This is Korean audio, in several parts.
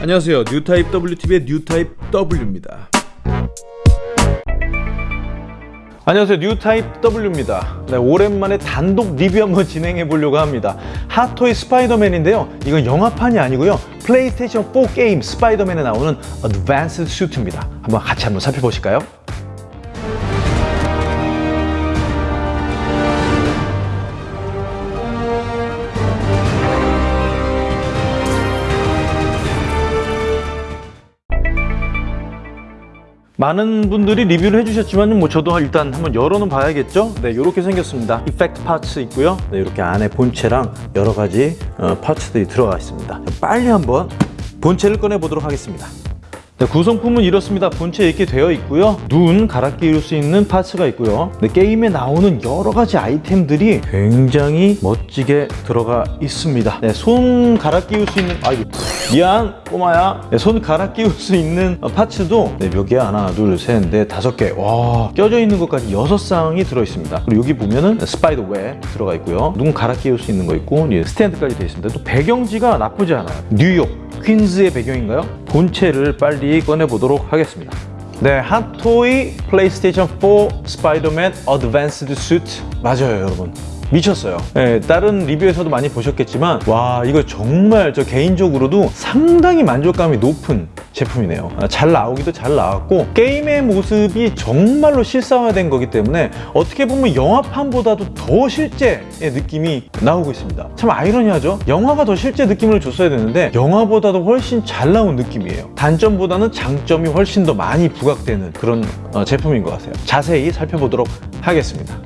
안녕하세요. 뉴타입 WTV의 뉴타입 W입니다. 안녕하세요. 뉴타입 W입니다. 네, 오랜만에 단독 리뷰 한번 진행해 보려고 합니다. 핫토이 스파이더맨인데요. 이건 영화판이 아니고요. 플레이스테이션 4 게임 스파이더맨에 나오는 Advance Suit입니다. 한번 같이 한번 살펴보실까요? 많은 분들이 리뷰를 해주셨지만 뭐 저도 일단 한번 열어는 봐야겠죠? 네 이렇게 생겼습니다. 이펙트 파츠 있고요. 네 이렇게 안에 본체랑 여러 가지 어, 파츠들이 들어가 있습니다. 빨리 한번 본체를 꺼내 보도록 하겠습니다 네, 구성품은 이렇습니다. 본체 이렇게 되어 있고요. 눈 갈아 끼울 수 있는 파츠가 있고요. 네, 게임에 나오는 여러 가지 아이템들이 굉장히 멋지게 들어가 있습니다. 네, 손 갈아 끼울 수 있는 아이고 미안 꼬마야 네, 손 갈아 끼울 수 있는 parts도 네, 몇 개? 하나 둘 셋 넷 다섯 개 와 껴져 있는 것까지 여섯 쌍이 들어 있습니다. 그리고 여기 보면은 spider web 들어가 있고요. 눈 갈아 끼울 수 있는 거 있고 스탠드까지 되어 있습니다. 또 배경지가 나쁘지 않아요. 뉴욕 퀸즈의 배경인가요? 본체를 빨리 꺼내보도록 하겠습니다. 네, 핫토이 플레이스테이션 4 스파이더맨 Advanced Suit 맞아요, 여러분. 미쳤어요. 네, 다른 리뷰에서도 많이 보셨겠지만 와 이거 정말 저 개인적으로도 상당히 만족감이 높은 제품이네요. 아, 잘 나오기도 잘 나왔고 게임의 모습이 정말로 실사화된 거기 때문에 어떻게 보면 영화판보다도 더 실제의 느낌이 나오고 있습니다. 참 아이러니하죠? 영화가 더 실제 느낌을 줬어야 되는데 영화보다도 훨씬 잘 나온 느낌이에요. 단점보다는 장점이 훨씬 더 많이 부각되는 그런 어, 제품인 것 같아요. 자세히 살펴보도록 하겠습니다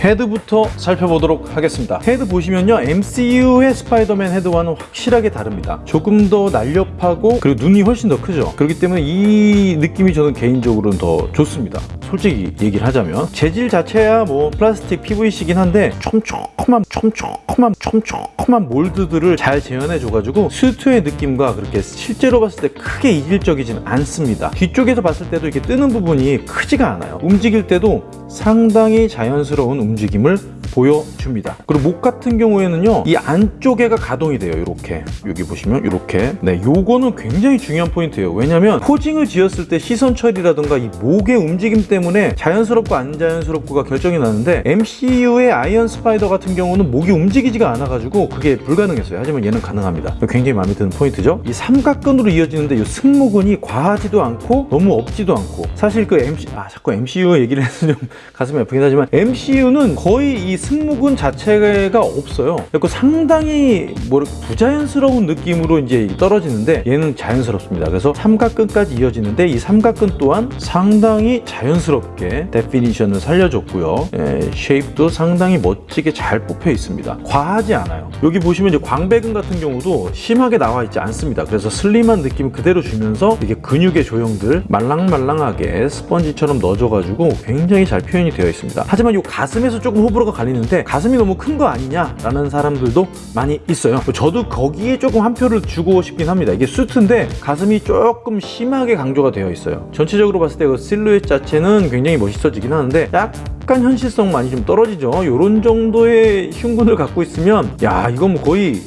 헤드부터 살펴보도록 하겠습니다. 헤드 보시면요 MCU의 스파이더맨 헤드와는 확실하게 다릅니다. 조금 더 날렵하고 그리고 눈이 훨씬 더 크죠. 그렇기 때문에 이 느낌이 저는 개인적으로는 더 좋습니다. 솔직히 얘기를 하자면 재질 자체야 뭐 플라스틱 PVC긴 한데 촘촘한 촘촘한 촘촘 한 몰드들을 잘 재현해 줘가지고 수트의 느낌과 그렇게 실제로 봤을 때 크게 이질적이진 않습니다. 뒤쪽에서 봤을 때도 이렇게 뜨는 부분이 크지가 않아요. 움직일 때도 상당히 자연스러운 움직임을 보여줍니다. 그리고 목 같은 경우에는요 이 안쪽에가 가동이 돼요 이렇게. 여기 보시면 이렇게. 네 요거는 굉장히 중요한 포인트예요. 왜냐면 posing을 지었을 때 시선 처리라든가 이 목의 움직임 때문에 자연스럽고 안 자연스럽고가 결정이 나는데 MCU의 아이언 스파이더 같은 경우는 목이 움직이지가 않아 가지고 그게 불가능했어요. 하지만 얘는 가능합니다. 굉장히 마음에 드는 포인트죠. 이 삼각근으로 이어지는데 이 승모근이 과하지도 않고 너무 없지도 않고. 사실 그 MC 아 자꾸 MCU 얘기를 해서 좀 가슴이 아프긴 하지만 MCU는 거의 이 승모근 자체가 없어요. 그리고 상당히 뭐 부자연스러운 느낌으로 이제 떨어지는데 얘는 자연스럽습니다. 그래서 삼각근까지 이어지는데 이 삼각근 또한 상당히 자연스럽게 definition을 살려줬고요. 예, shape도 상당히 멋지게 잘 뽑혀 있습니다. 과하지 않아요. 여기 보시면 이제 광배근 같은 경우도 심하게 나와 있지 않습니다. 그래서 슬림한 느낌 그대로 주면서 이게 근육의 조형들 말랑말랑하게 스펀지처럼 넣어줘가지고 굉장히 잘 표현이 되어 있습니다. 하지만 이 가슴에서 조금 호불호가 갈리는데 가슴이 너무 큰 거 아니냐라는 사람들도 많이 있어요. 저도 거기에 조금 한 표를 주고 싶긴 합니다. 이게 수트인데 가슴이 조금 심하게 강조가 되어 있어요. 전체적으로 봤을 때 그 실루엣 자체는 굉장히 멋있어지긴 하는데 약간 현실성 많이 좀 떨어지죠. 이런 정도의 흉근을 갖고 있으면 야 이건 뭐 거의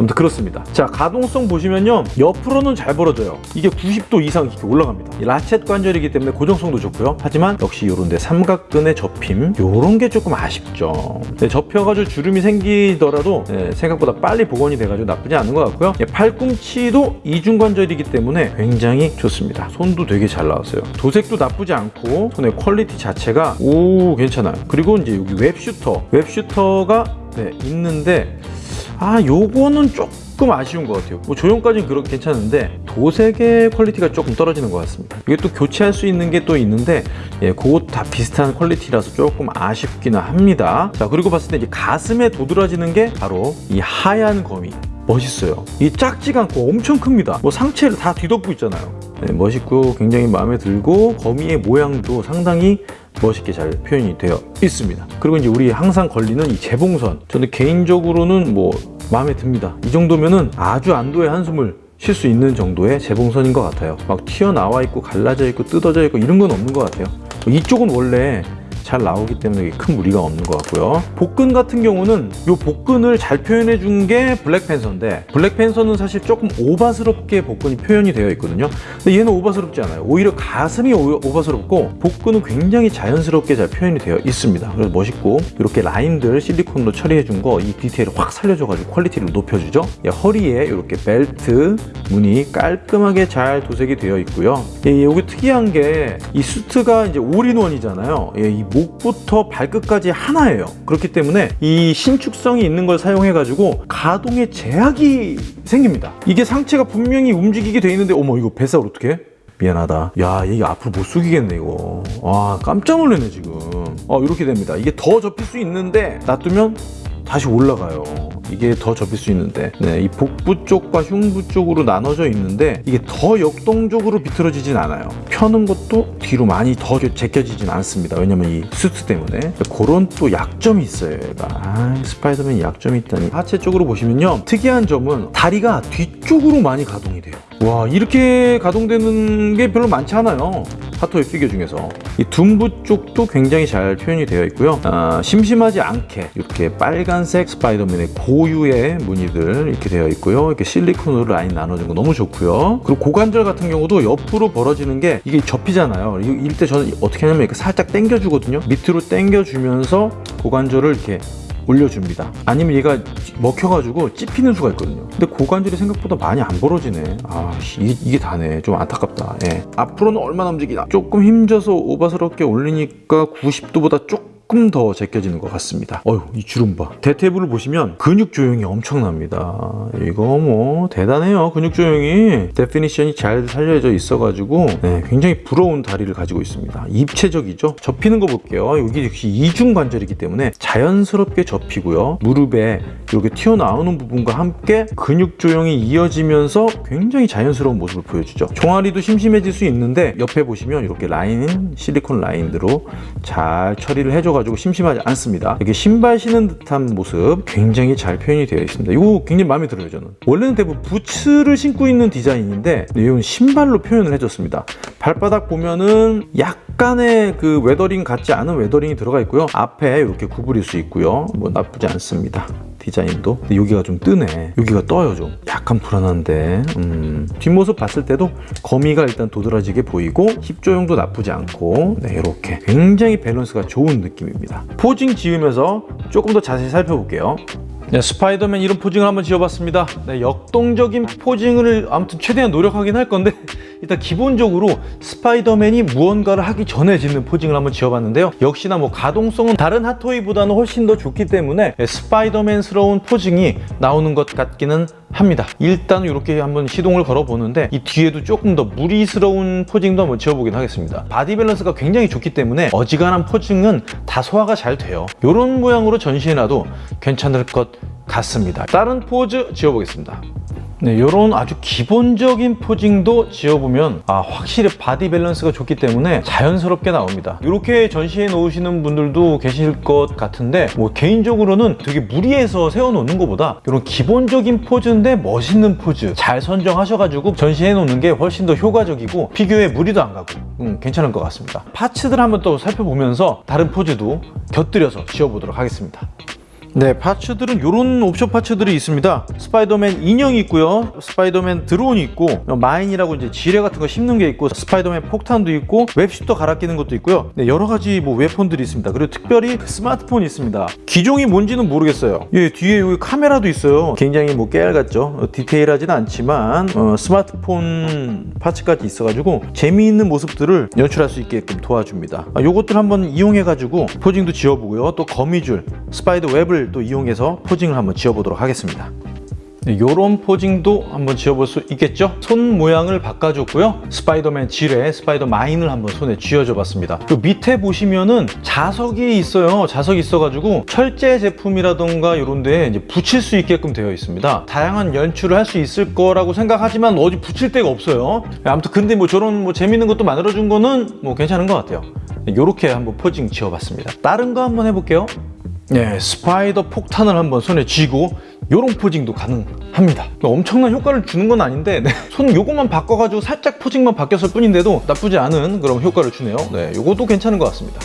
아무튼 그렇습니다. 자 가동성 보시면요. 옆으로는 잘 벌어져요. 이게 90도 이상 이렇게 올라갑니다. ratchet 관절이기 때문에 고정성도 좋고요. 하지만 역시 요런데 삼각근의 접힘 요런 게 조금 아쉽죠. 네, 접혀가지고 주름이 생기더라도 네, 생각보다 빨리 복원이 돼가지고 나쁘지 않은 것 같고요. 네, 팔꿈치도 이중관절이기 때문에 굉장히 좋습니다. 손도 되게 잘 나왔어요. 도색도 나쁘지 않고 손의 quality 자체가 오 괜찮아요. 그리고 이제 여기 web shooter. Web shooter가 네, 있는데 아 요거는 조금 아쉬운 것 같아요. 뭐 조형까지는 그렇게 괜찮은데 도색의 quality가 조금 떨어지는 것 같습니다. 이게 또 교체할 수 있는 게 또 있는데 예, 그것 다 비슷한 quality라서 조금 아쉽기는 합니다. 자 그리고 봤을 때 이제 가슴에 도드라지는 게 바로 이 하얀 거미 멋있어요. 이 작지가 않고 엄청 큽니다. 뭐 상체를 다 뒤덮고 있잖아요. 네, 멋있고 굉장히 마음에 들고 거미의 모양도 상당히 멋있게 잘 표현이 되어 있습니다. 그리고 이제 우리 항상 걸리는 이 재봉선. 저는 개인적으로는 뭐 마음에 듭니다. 이 정도면은 아주 안도의 한숨을 쉴 수 있는 정도의 재봉선인 것 같아요. 막 튀어나와 있고 갈라져 있고 뜯어져 있고 이런 건 없는 것 같아요. 이쪽은 원래 잘 나오기 때문에 큰 무리가 없는 것 같고요. 복근 같은 경우는 이 복근을 잘 표현해 준 게 블랙팬서인데 블랙팬서는 사실 조금 오바스럽게 복근이 표현이 되어 있거든요. 근데 얘는 오바스럽지 않아요. 오히려 가슴이 오- 오바스럽고 복근은 굉장히 자연스럽게 잘 표현이 되어 있습니다. 그래서 멋있고 이렇게 라인들 실리콘으로 처리해 준 거 이 디테일을 확 살려줘 가지고 quality를 높여주죠. 예, 허리에 이렇게 벨트 무늬 깔끔하게 잘 도색이 되어 있고요. 예, 여기 특이한 게 이 수트가 이제 all-in-one이잖아요. 예, 이 목부터 발끝까지 하나예요. 그렇기 때문에 이 신축성이 있는 걸 사용해 가지고 가동에 제약이 생깁니다. 이게 상체가 분명히 움직이게 돼 있는데 어머 이거 뱃살 어떻게? 미안하다. 야, 이게 앞으로 못 숙이겠네, 이거. 와, 깜짝 놀랐네, 지금. 어, 이렇게 됩니다. 이게 더 접힐 수 있는데, 놔두면 다시 올라가요. 이게 더 접힐 수 있는데, 네, 이 복부 쪽과 흉부 쪽으로 나눠져 있는데, 이게 더 역동적으로 비틀어지진 않아요. 펴는 것도 뒤로 많이 더 제껴지진 않습니다. 왜냐면 이 수트 때문에. 그런 또 약점이 있어요, 얘가. 아, 스파이더맨 약점이 있다니. 하체 쪽으로 보시면요. 특이한 점은 다리가 뒤쪽으로 많이 가동이 돼요. 와, 이렇게 가동되는 게 별로 많지 않아요. 핫토이 피규어 중에서 이 둔부 쪽도 굉장히 잘 표현이 되어 있고요 아, 심심하지 않게 이렇게 빨간색 스파이더맨의 고유의 무늬들 이렇게 되어 있고요 이렇게 실리콘으로 라인 나눠진 거 너무 좋고요 그리고 고관절 같은 경우도 옆으로 벌어지는 게 이게 접히잖아요 이- 이럴 때 저는 어떻게 하냐면 이렇게 살짝 당겨 주거든요 밑으로 당겨 주면서 고관절을 이렇게 올려줍니다. 아니면 얘가 먹혀가지고 찝히는 수가 있거든요. 근데 고관절이 생각보다 많이 안 벌어지네. 아, 씨, 이게, 이게 다네. 좀 안타깝다. 예. 앞으로는 얼마나 움직이나. 조금 힘줘서 오바스럽게 올리니까 90도보다 조금 더 제껴지는 것 같습니다. 어휴, 이 주름 봐. 대퇴부를 보시면 근육 조형이 엄청납니다. 이거 뭐 대단해요. 근육 조형이 definition이 잘 살려져 있어 가지고 네, 굉장히 부러운 다리를 가지고 있습니다. 입체적이죠. 접히는 거 볼게요. 여기 역시 이중 관절이기 때문에 자연스럽게 접히고요. 무릎에 이렇게 튀어나오는 부분과 함께 근육 조형이 이어지면서 굉장히 자연스러운 모습을 보여주죠. 종아리도 심심해질 수 있는데 옆에 보시면 이렇게 라인 실리콘 라인으로 잘 처리를 해줘가지고 심심하지 않습니다. 이렇게 신발 신은 듯한 모습 굉장히 잘 표현이 되어 있습니다. 이거 굉장히 마음에 들어요 저는. 원래는 대부분 부츠를 신고 있는 디자인인데 이건 신발로 표현을 해줬습니다. 발바닥 보면은 약간의 그 weathering 같지 않은 weathering이 들어가 있고요. 앞에 이렇게 구부릴 수 있고요. 뭐 나쁘지 않습니다. 디자인도. 여기가 좀 뜨네. 여기가 떠요 좀. 약간 불안한데. 음. 뒷모습 봤을 때도 거미가 일단 도드라지게 보이고 힙 조형도 나쁘지 않고. 네 이렇게 굉장히 밸런스가 좋은 느낌입니다. posing 지으면서 조금 더 자세히 살펴볼게요. 네, 스파이더맨 이런 posing을 한번 지어봤습니다. 네, 역동적인 posing을 아무튼 최대한 노력하긴 할 건데 일단 기본적으로 스파이더맨이 무언가를 하기 전에 짓는 posing을 한번 지어봤는데요. 역시나 뭐 가동성은 다른 핫토이보다는 훨씬 더 좋기 때문에 네, 스파이더맨스러운 posing이 나오는 것 같기는 합니다. 일단 이렇게 한번 시동을 걸어보는데 이 뒤에도 조금 더 무리스러운 posing도 한번 지어보긴 하겠습니다. 바디 밸런스가 굉장히 좋기 때문에 어지간한 posing은 다 소화가 잘 돼요. 이런 모양으로 전시해놔도 괜찮을 것 같습니다. 다른 포즈 지어보겠습니다. 네, 이런 아주 기본적인 posing도 지어보면 아, 확실히 바디 밸런스가 좋기 때문에 자연스럽게 나옵니다. 이렇게 전시해 놓으시는 분들도 계실 것 같은데 뭐 개인적으로는 되게 무리해서 세워놓는 것보다 이런 기본적인 포즈인데 멋있는 포즈 잘 선정하셔가지고 전시해 놓는 게 훨씬 더 효과적이고 피규어에 무리도 안 가고 음, 괜찮을 것 같습니다. Parts들 한번 또 살펴보면서 다른 포즈도 곁들여서 지어보도록 하겠습니다. 네, parts들은 이런 옵션 parts들이 있습니다. 스파이더맨 인형이 있고요. 스파이더맨 드론이 있고 mine이라고 이제 지뢰 같은 거 씹는 게 있고 스파이더맨 폭탄도 있고 web shooter 갈아 끼는 것도 있고요. 네, 여러 가지 뭐 weapon들이 있습니다. 그리고 특별히 스마트폰이 있습니다. 기종이 뭔지는 모르겠어요. 예, 뒤에 여기 카메라도 있어요. 굉장히 뭐 깨알 같죠. 어, 디테일하지는 않지만 어, 스마트폰 parts까지 있어가지고 재미있는 모습들을 연출할 수 있게끔 도와줍니다. 아, 요것들 한번 이용해가지고 posing도 지어보고요. 또 거미줄, spider web을 또 이용해서 posing을 한번 지어보도록 하겠습니다. 이런 posing도 한번 지어볼 수 있겠죠? 손 모양을 바꿔줬고요. 스파이더맨 지뢰, spider mine을 한번 손에 쥐어줘 봤습니다. 그 밑에 보시면은 자석이 있어요. 자석이 있어가지고 철제 제품이라던가 이런 데 이제 붙일 수 있게끔 되어 있습니다. 다양한 연출을 할 수 있을 거라고 생각하지만 어디 붙일 데가 없어요. 아무튼 근데 뭐 저런 뭐 재밌는 것도 만들어준 거는 뭐 괜찮은 것 같아요. 이렇게 한번 posing 지어봤습니다. 다른 거 한번 해볼게요. 네, spider 폭탄을 한번 손에 쥐고 요런 posing도 가능합니다. 엄청난 효과를 주는 건 아닌데 네, 손 요것만 바꿔가지고 살짝 posing만 바뀌었을 뿐인데도 나쁘지 않은 그런 효과를 주네요. 네, 요것도 괜찮은 것 같습니다.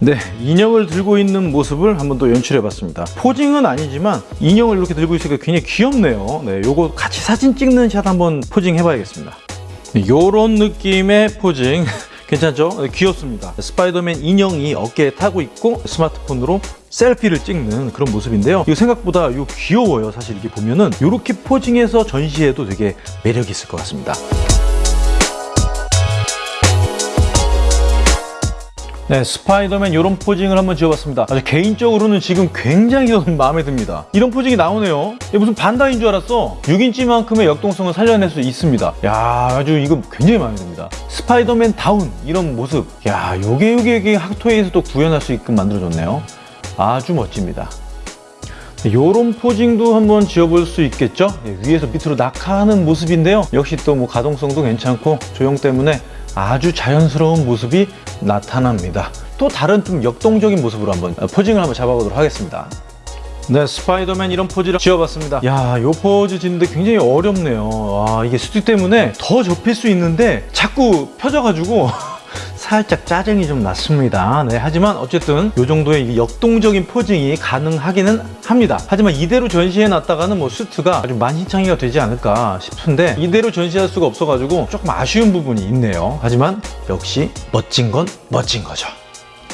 네, 인형을 들고 있는 모습을 한번 또 연출해봤습니다. posing은 아니지만 인형을 이렇게 들고 있으니까 굉장히 귀엽네요. 네, 요거 같이 사진 찍는 샷 한번 posing 해봐야겠습니다. 네, 요런 느낌의 posing 괜찮죠? 네, 귀엽습니다. 스파이더맨 인형이 어깨에 타고 있고 스마트폰으로 selfie를 찍는 그런 모습인데요. 이거 생각보다 요 귀여워요. 사실 이게 보면은 이렇게 posing해서 전시해도 되게 매력 있을 것 같습니다. 네, 스파이더맨 이런 posing을 한번 지어봤습니다. 아주 개인적으로는 지금 굉장히 마음에 듭니다. 이런 posing이 나오네요. 무슨 반다인 줄 알았어. 6인치만큼의 역동성을 살려낼 수 있습니다. 야, 아주 이거 굉장히 마음에 듭니다. 스파이더맨 다운 이런 모습. 야, 요게 요게 요게 핫토에서 또 구현할 수 있게끔 만들어줬네요. 아주 멋집니다. 요런 posing도 한번 지어볼 수 있겠죠? 예, 위에서 밑으로 낙하하는 모습인데요. 역시 또 뭐 가동성도 괜찮고 조형 때문에 아주 자연스러운 모습이 나타납니다. 또 다른 좀 역동적인 모습으로 한번 posing을 한번 잡아보도록 하겠습니다. 네, 스파이더맨 이런 포즈를 지어봤습니다. 야, 요 포즈 짓는데 굉장히 어렵네요. 아, 이게 수트 때문에 더 접힐 수 있는데 자꾸 펴져가지고 살짝 짜증이 좀 났습니다. 네, 하지만 어쨌든 이 정도의 이 역동적인 posing이 가능하기는 합니다. 하지만 이대로 전시해 놨다가는 뭐 수트가 아주 만신창이가 되지 않을까 싶은데 이대로 전시할 수가 없어가지고 조금 아쉬운 부분이 있네요. 하지만 역시 멋진 건 멋진 거죠.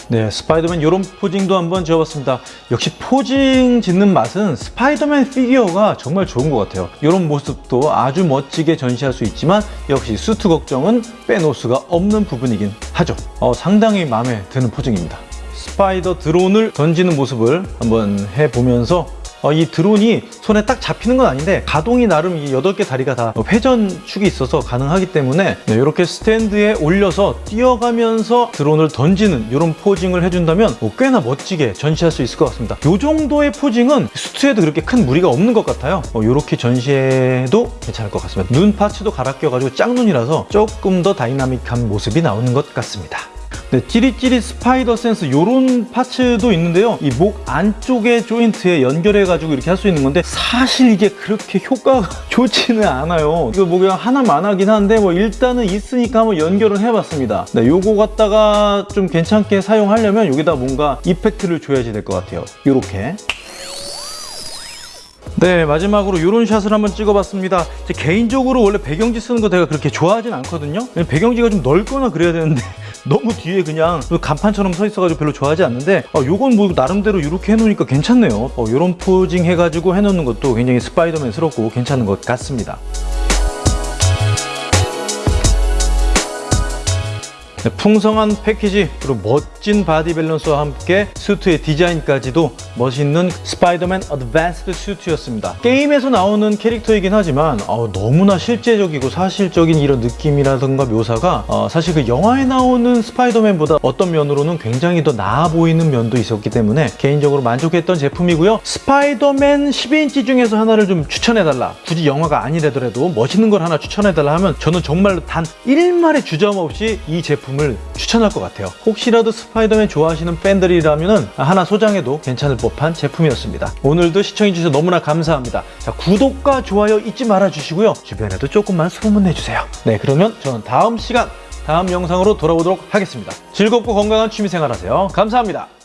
네, 스파이더맨 이런 posing도 한번 지어봤습니다. 역시 posing 짓는 맛은 스파이더맨 피규어가 정말 좋은 것 같아요. 이런 모습도 아주 멋지게 전시할 수 있지만 역시 수트 걱정은 빼놓을 수가 없는 부분이긴 하죠. 어, 상당히 마음에 드는 posing입니다. spider 드론을 던지는 모습을 한번 해보면서 어, 이 드론이 손에 딱 잡히는 건 아닌데 가동이 나름 이 8개 다리가 다 회전축이 있어서 가능하기 때문에 네, 이렇게 스탠드에 올려서 뛰어가면서 드론을 던지는 이런 posing을 해준다면 뭐 꽤나 멋지게 전시할 수 있을 것 같습니다. 이 정도의 posing은 수트에도 그렇게 큰 무리가 없는 것 같아요. 어, 이렇게 전시해도 괜찮을 것 같습니다. 눈 parts도 갈아 껴가지고 짝눈이라서 조금 더 dynamic한 모습이 나오는 것 같습니다. 네, 찌릿찌릿 spider sense 이런 parts도 있는데요. 이 목 안쪽에 조인트에 연결해가지고 이렇게 할 수 있는 건데 사실 이게 그렇게 효과가 좋지는 않아요. 이거 뭐 그냥 하나마나 하긴 한데 뭐 일단은 있으니까 한번 연결을 해봤습니다. 네, 요거 갖다가 좀 괜찮게 사용하려면 여기다 뭔가 effect를 줘야지 될 것 같아요. 이렇게. 네 마지막으로 이런 샷을 한번 찍어봤습니다. 제 개인적으로 원래 배경지 쓰는 거 내가 그렇게 좋아하진 않거든요. 배경지가 좀 넓거나 그래야 되는데 너무 뒤에 그냥 간판처럼 서 있어가지고 별로 좋아하지 않는데 어, 요건 뭐 나름대로 이렇게 해놓으니까 괜찮네요. 어, 이런 posing 해가지고 해놓는 것도 굉장히 스파이더맨스럽고 괜찮은 것 같습니다 풍성한 패키지 그리고 멋진 body 밸런스와 함께 수트의 디자인까지도 멋있는 스파이더맨 어드밴스드 수트였습니다. 게임에서 나오는 캐릭터이긴 하지만 어, 너무나 실제적이고 사실적인 이런 느낌이라든가 묘사가 어, 사실 그 영화에 나오는 스파이더맨보다 어떤 면으로는 굉장히 더 나아 보이는 면도 있었기 때문에 개인적으로 만족했던 제품이고요. 스파이더맨 12인치 중에서 하나를 좀 추천해달라. 굳이 영화가 아니라더라도 멋있는 걸 하나 추천해달라 하면 저는 정말로 단 일말의 주저함 없이 이 제품 제품을 추천할 것 같아요. 혹시라도 스파이더맨 좋아하시는 팬들이라면 하나 소장해도 괜찮을 법한 제품이었습니다. 오늘도 시청해주셔서 너무나 감사합니다. 자, 구독과 좋아요 잊지 말아 주시고요. 주변에도 조금만 소문내 주세요. 네 그러면 저는 다음 시간 다음 영상으로 돌아오도록 하겠습니다. 즐겁고 건강한 취미생활 하세요. 감사합니다